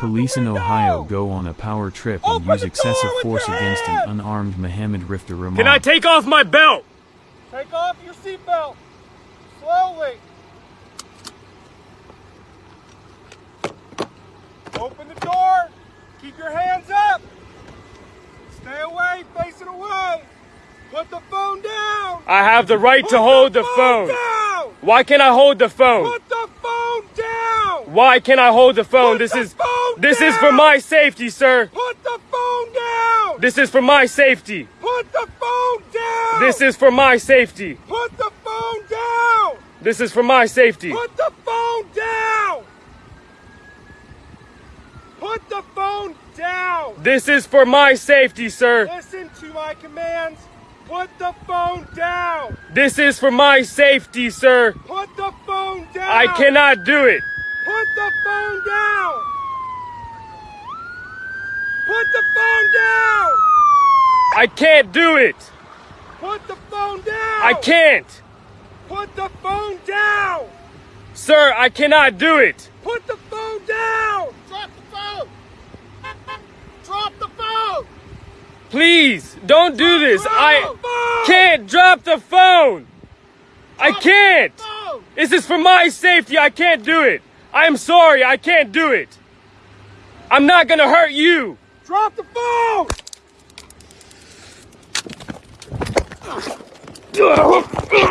Police in Ohio go on a power trip and Open use excessive force against an unarmed Mohammed Rifter Rahman. Can I take off my belt? Take off your seatbelt. Slowly. Open the door. Keep your hands up. Stay away, Face facing away. Put the phone down. I have the right to Put hold the phone. down. Why can't I hold the phone? Put the phone down. Why can't I hold the phone? Put This the is phone this is for my safety, sir. Put the phone down. This is for my safety. Put the phone down. This is for my safety. Put the phone down. This is for my safety. Put the phone down. Put the phone down. This is for my safety, sir. Listen to my commands. Put the phone down. This is for my safety, sir. Put the phone down. I cannot do it. Put the phone down. Put the phone down. I can't do it. Put the phone down. I can't. Put the phone down. Sir, I cannot do it. Put the phone down. Drop the phone. Drop the phone. Please, don't do this. I phone. can't drop the phone. I can't. Phone. This is for my safety. I can't do it. I am sorry. I can't do it. I'm not gonna hurt you. Drop the phone.